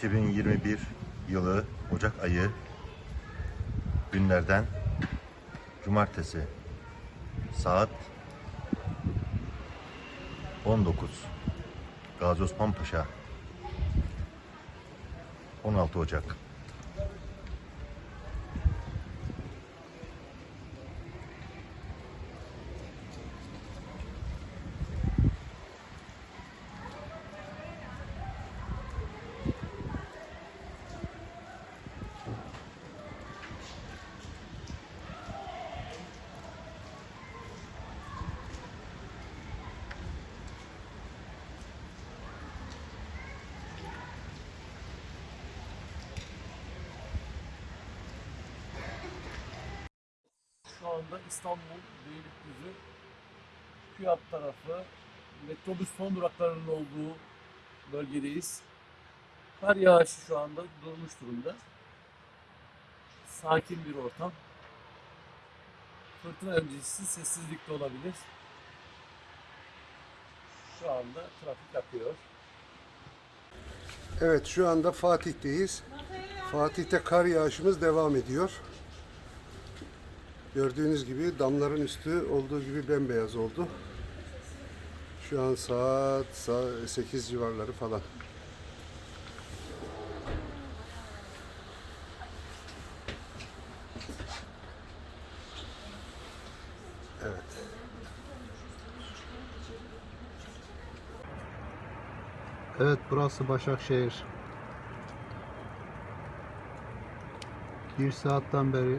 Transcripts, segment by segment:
2021 yılı Ocak ayı günlerden Cumartesi saat 19 Gazi Osman Paşa 16 Ocak Şu anda İstanbul Beylikdüzü Kuyat tarafı metrobüs son duraklarının olduğu bölgedeyiz. Kar yağışı şu anda durmuş durumda. Sakin bir ortam. Fırtına öncesi sessizlikte olabilir. Şu anda trafik akıyor. Evet şu anda Fatih'teyiz. Fatih'te kar yağışımız devam ediyor. Gördüğünüz gibi damların üstü olduğu gibi bembeyaz oldu. Şu an saat sa- 8 civarları falan. Evet. Evet burası Başakşehir. Bir saatten beri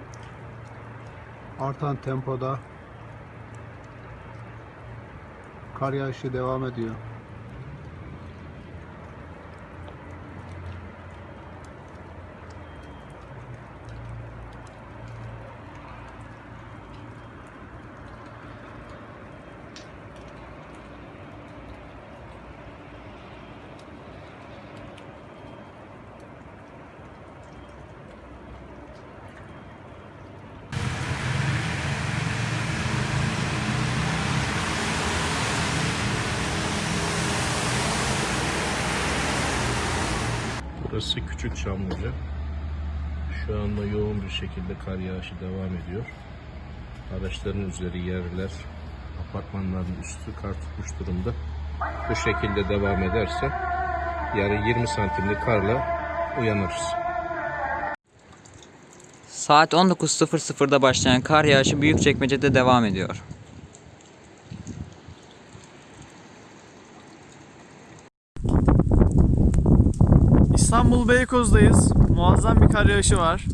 artan tempoda kar yağışı devam ediyor. Burası Küçük Çamlıca. Şu anda yoğun bir şekilde kar yağışı devam ediyor. Araçların üzeri yerler, apartmanların üstü kar tutmuş durumda. Bu şekilde devam ederse yarın 20 santimlik karla uyanırız. Saat 19.00'da başlayan kar yağışı Büyükçekmece'de devam ediyor. İstanbul Beykoz'dayız. Muazzam bir kar yağışı var.